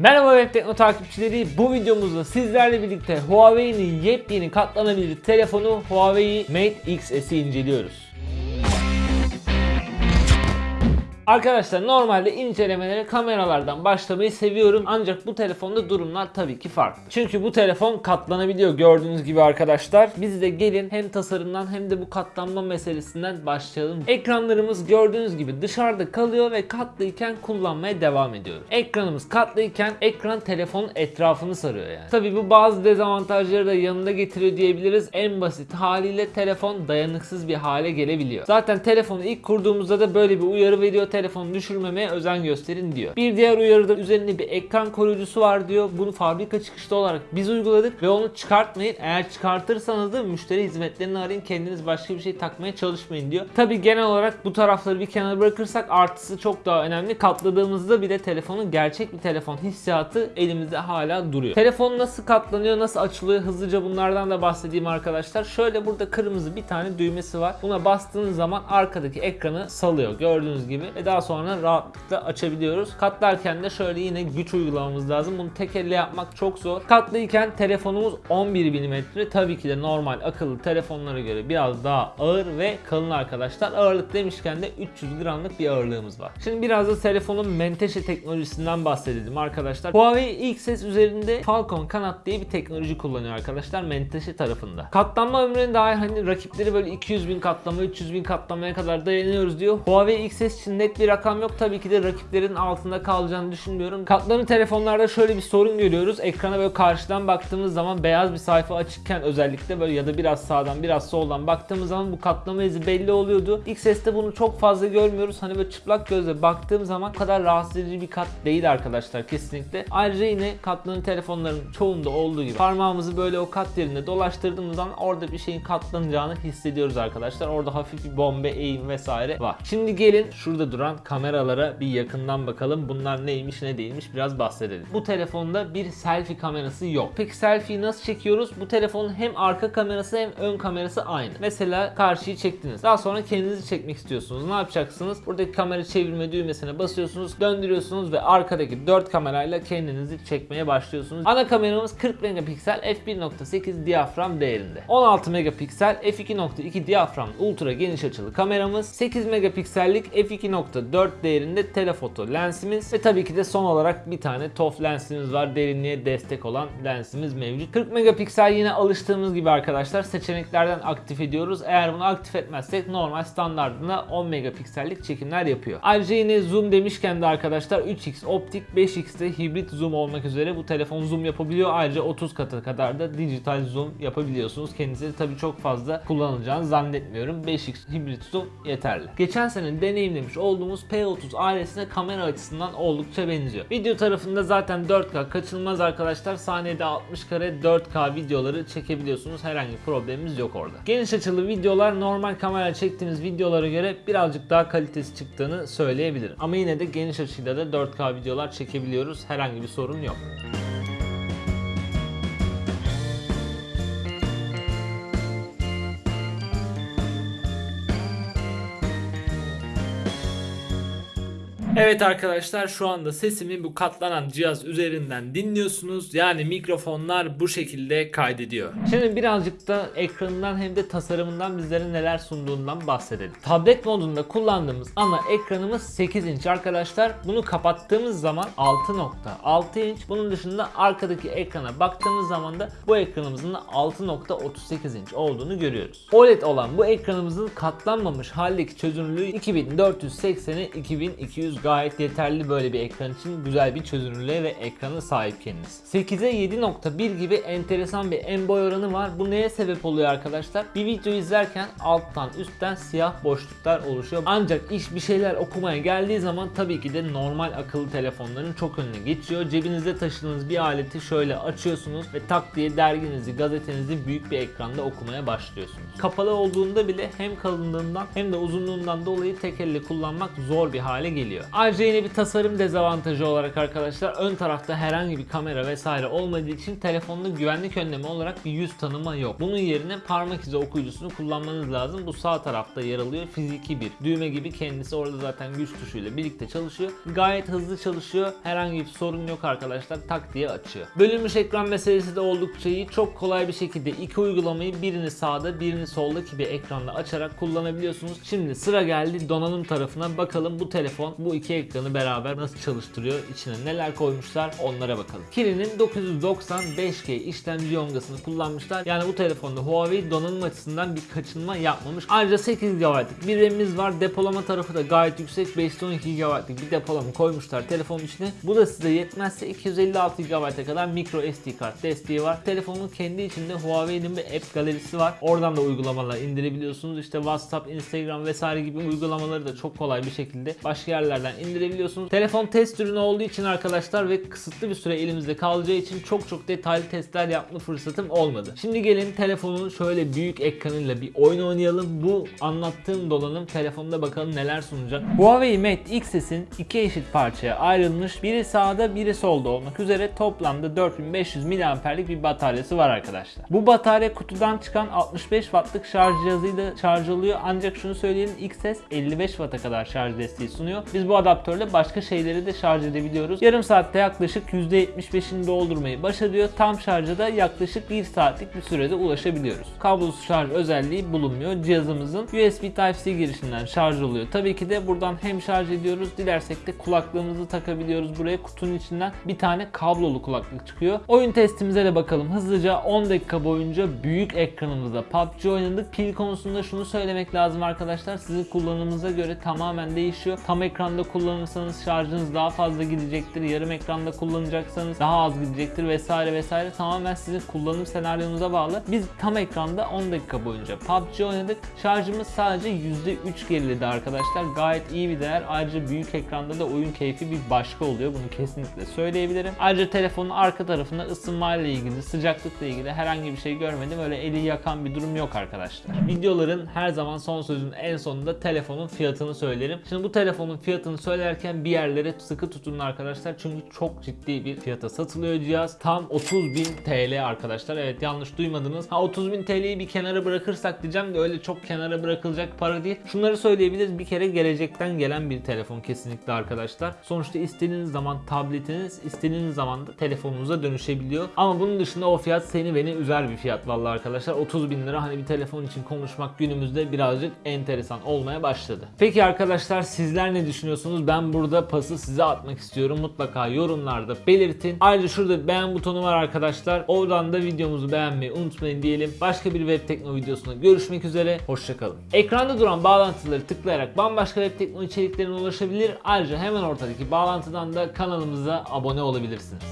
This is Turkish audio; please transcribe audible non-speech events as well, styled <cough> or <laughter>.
Merhaba Web Tekno takipçileri. Bu videomuzda sizlerle birlikte Huawei'nin yepyeni katlanabilir telefonu Huawei Mate X-S'i inceliyoruz. Arkadaşlar normalde incelemelere kameralardan başlamayı seviyorum ancak bu telefonda durumlar tabii ki farklı. Çünkü bu telefon katlanabiliyor gördüğünüz gibi arkadaşlar. Biz de gelin hem tasarımdan hem de bu katlanma meselesinden başlayalım. Ekranlarımız gördüğünüz gibi dışarıda kalıyor ve katlıyken kullanmaya devam ediyoruz. Ekranımız katlıyken ekran telefonun etrafını sarıyor yani. Tabii bu bazı dezavantajları da yanında getiriyor diyebiliriz. En basit haliyle telefon dayanıksız bir hale gelebiliyor. Zaten telefonu ilk kurduğumuzda da böyle bir uyarı veriyor telefonu düşürmemeye özen gösterin diyor. Bir diğer uyarıda üzerinde bir ekran koruyucusu var diyor. Bunu fabrika çıkışlı olarak biz uyguladık ve onu çıkartmayın. Eğer çıkartırsanız da müşteri hizmetlerini arayın. Kendiniz başka bir şey takmaya çalışmayın diyor. Tabi genel olarak bu tarafları bir kenara bırakırsak artısı çok daha önemli. Katladığımızda bile telefonun gerçek bir telefon hissiyatı elimizde hala duruyor. Telefon nasıl katlanıyor, nasıl açılıyor hızlıca bunlardan da bahsedeyim arkadaşlar. Şöyle burada kırmızı bir tane düğmesi var. Buna bastığınız zaman arkadaki ekranı salıyor gördüğünüz gibi ve daha sonra rahatlıkla açabiliyoruz. Katlarken de şöyle yine güç uygulamamız lazım. Bunu tek elle yapmak çok zor. Katlıyken telefonumuz 11 mm. Tabii ki de normal akıllı telefonlara göre biraz daha ağır ve kalın arkadaşlar. Ağırlık demişken de 300 gramlık bir ağırlığımız var. Şimdi biraz da telefonun menteşe teknolojisinden bahsedelim arkadaşlar. Huawei XS üzerinde Falcon kanat diye bir teknoloji kullanıyor arkadaşlar menteşe tarafında. Katlanma ömrüne dair hani rakipleri böyle 200 bin katlama 300 bin katlamaya kadar dayanıyoruz diyor. Huawei XS için net bir rakam yok. Tabii ki de rakiplerin altında kalacağını düşünmüyorum. Katlanı telefonlarda şöyle bir sorun görüyoruz. Ekrana böyle karşıdan baktığımız zaman beyaz bir sayfa açıkken özellikle böyle ya da biraz sağdan biraz soldan baktığımız zaman bu katlama izi belli oluyordu. XS'te bunu çok fazla görmüyoruz. Hani böyle çıplak gözle baktığım zaman kadar rahatsız edici bir kat değil arkadaşlar kesinlikle. Ayrıca yine katlanı telefonların çoğunda olduğu gibi parmağımızı böyle o kat yerinde dolaştırdığımız zaman orada bir şeyin katlanacağını hissediyoruz arkadaşlar. Orada hafif bir bombe, eğim vesaire var. Şimdi gelin şurada duran kameralara bir yakından bakalım. Bunlar neymiş ne değilmiş biraz bahsedelim. Bu telefonda bir selfie kamerası yok. Peki selfie'yi nasıl çekiyoruz? Bu telefonun hem arka kamerası hem ön kamerası aynı. Mesela karşıyı çektiniz. Daha sonra kendinizi çekmek istiyorsunuz. Ne yapacaksınız? Buradaki kamera çevirme düğmesine basıyorsunuz, döndürüyorsunuz ve arkadaki 4 kamerayla kendinizi çekmeye başlıyorsunuz. Ana kameramız 40 megapiksel f1.8 diyafram değerinde. 16 megapiksel f2.2 diyafram ultra geniş açılı kameramız, 8 megapiksellik f2.4 değerinde telefoto lensimiz ve tabii ki de son olarak bir tane TOF lensimiz var. Derinliğe destek olan lensimiz mevcut. 40 megapiksel yine alıştığımız gibi arkadaşlar seçeneklerden aktif ediyoruz. Eğer bunu aktif etmezsek normal standartında 10 megapiksellik çekimler yapıyor. Ayrıca yine zoom demişken de arkadaşlar 3x optik 5x'te hibrit zoom olmak üzere bu telefon zoom yapabiliyor. Ayrıca 30 katı kadar da dijital zoom yapabiliyorsunuz. Kendinize tabii çok fazla kullanılacağını zannetmiyorum. 5x hibrit zoom yeterli. Geçen sene deneyimlemiş olduğumuz P30 ailesine kamera açısından oldukça benziyor. Video tarafında zaten 4K kaçınılmaz arkadaşlar. Saniyede 60 kare 4K videoları çekebiliyorsunuz. Herhangi problemimiz yok orada. Geniş açılı videolar normal kamera çektiğimiz videolara göre birazcık daha kalitesi çıktığını söyleyebilirim. Ama yine de geniş açıyla da 4K videolar çekebiliyoruz. Herhangi bir sorun yok. <laughs> Evet arkadaşlar şu anda sesimi bu katlanan cihaz üzerinden dinliyorsunuz. Yani mikrofonlar bu şekilde kaydediyor. Şimdi birazcık da ekranından hem de tasarımından bizlere neler sunduğundan bahsedelim. Tablet modunda kullandığımız ana ekranımız 8 inç arkadaşlar. Bunu kapattığımız zaman 6.6 inç. Bunun dışında arkadaki ekrana baktığımız zaman da bu ekranımızın da 6.38 inç olduğunu görüyoruz. OLED olan bu ekranımızın katlanmamış haldeki çözünürlüğü 2480'e 2200 gayet yeterli böyle bir ekran için güzel bir çözünürlüğe ve ekrana sahip kendisi. 8'e 7.1 gibi enteresan bir en boy oranı var. Bu neye sebep oluyor arkadaşlar? Bir video izlerken alttan üstten siyah boşluklar oluşuyor. Ancak iş bir şeyler okumaya geldiği zaman tabii ki de normal akıllı telefonların çok önüne geçiyor. Cebinizde taşıdığınız bir aleti şöyle açıyorsunuz ve tak diye derginizi, gazetenizi büyük bir ekranda okumaya başlıyorsunuz. Kapalı olduğunda bile hem kalınlığından hem de uzunluğundan dolayı tek elle kullanmak zor bir hale geliyor. Ayrıca yine bir tasarım dezavantajı olarak arkadaşlar ön tarafta herhangi bir kamera vesaire olmadığı için telefonda güvenlik önlemi olarak bir yüz tanıma yok. Bunun yerine parmak izi okuyucusunu kullanmanız lazım. Bu sağ tarafta yer alıyor. Fiziki bir düğme gibi kendisi orada zaten güç tuşuyla birlikte çalışıyor. Gayet hızlı çalışıyor. Herhangi bir sorun yok arkadaşlar. Tak diye açıyor. Bölünmüş ekran meselesi de oldukça iyi. Çok kolay bir şekilde iki uygulamayı birini sağda birini soldaki bir ekranda açarak kullanabiliyorsunuz. Şimdi sıra geldi donanım tarafına. Bakalım bu telefon bu iki ekranı beraber nasıl çalıştırıyor? İçine neler koymuşlar? Onlara bakalım. Kirin'in 990 5G işlemci yongasını kullanmışlar. Yani bu telefonda Huawei donanım açısından bir kaçınma yapmamış. Ayrıca 8 GB'lık bir RAM'imiz var. Depolama tarafı da gayet yüksek. 512 GB'lık bir depolama koymuşlar telefonun içine. Bu da size yetmezse 256 GB'a kadar micro SD kart desteği var. Telefonun kendi içinde Huawei'nin bir app galerisi var. Oradan da uygulamalar indirebiliyorsunuz. İşte WhatsApp, Instagram vesaire gibi uygulamaları da çok kolay bir şekilde başka yerlerden indirebiliyorsunuz. Telefon test ürünü olduğu için arkadaşlar ve kısıtlı bir süre elimizde kalacağı için çok çok detaylı testler yapma fırsatım olmadı. Şimdi gelin telefonun şöyle büyük ekranıyla bir oyun oynayalım. Bu anlattığım dolanım telefonda bakalım neler sunacak. Huawei Mate X'in iki eşit parçaya ayrılmış. Biri sağda biri solda olmak üzere toplamda 4500 mAh'lik bir bataryası var arkadaşlar. Bu batarya kutudan çıkan 65 wattlık şarj cihazıyla şarj oluyor. Ancak şunu söyleyelim XS 55 watt'a kadar şarj desteği sunuyor. Biz bu adaptörle başka şeyleri de şarj edebiliyoruz. Yarım saatte yaklaşık %75'ini doldurmayı başarıyor. Tam şarja da yaklaşık 1 saatlik bir sürede ulaşabiliyoruz. Kablosuz şarj özelliği bulunmuyor. Cihazımızın USB Type-C girişinden şarj oluyor. Tabii ki de buradan hem şarj ediyoruz. Dilersek de kulaklığımızı takabiliyoruz. Buraya kutunun içinden bir tane kablolu kulaklık çıkıyor. Oyun testimize de bakalım. Hızlıca 10 dakika boyunca büyük ekranımızda PUBG oynadık. Pil konusunda şunu söylemek lazım arkadaşlar. Sizin kullanımınıza göre tamamen değişiyor. Tam ekranda kullanırsanız şarjınız daha fazla gidecektir. Yarım ekranda kullanacaksanız daha az gidecektir vesaire vesaire. Tamamen sizin kullanım senaryonuza bağlı. Biz tam ekranda 10 dakika boyunca PUBG oynadık. Şarjımız sadece %3 geriledi arkadaşlar. Gayet iyi bir değer. Ayrıca büyük ekranda da oyun keyfi bir başka oluyor. Bunu kesinlikle söyleyebilirim. Ayrıca telefonun arka tarafında ısınmayla ilgili, sıcaklıkla ilgili herhangi bir şey görmedim. Öyle eli yakan bir durum yok arkadaşlar. Videoların her zaman son sözün en sonunda telefonun fiyatını söylerim. Şimdi bu telefonun fiyatını söylerken bir yerlere sıkı tutun arkadaşlar. Çünkü çok ciddi bir fiyata satılıyor cihaz. Tam 30.000 TL arkadaşlar. Evet yanlış duymadınız. Ha 30.000 TL'yi bir kenara bırakırsak diyeceğim de öyle çok kenara bırakılacak para değil. Şunları söyleyebiliriz. Bir kere gelecekten gelen bir telefon kesinlikle arkadaşlar. Sonuçta istediğiniz zaman tabletiniz, istediğiniz zaman da telefonunuza dönüşebiliyor. Ama bunun dışında o fiyat seni beni üzer bir fiyat vallahi arkadaşlar. 30 bin lira hani bir telefon için konuşmak günümüzde birazcık enteresan olmaya başladı. Peki arkadaşlar sizler ne düşünüyorsunuz? Ben burada pası size atmak istiyorum. Mutlaka yorumlarda belirtin. Ayrıca şurada beğen butonu var arkadaşlar. Oradan da videomuzu beğenmeyi unutmayın diyelim. Başka bir web tekno videosunda görüşmek üzere. Hoşçakalın. Ekranda duran bağlantıları tıklayarak bambaşka web tekno içeriklerine ulaşabilir. Ayrıca hemen ortadaki bağlantıdan da kanalımıza abone olabilirsiniz.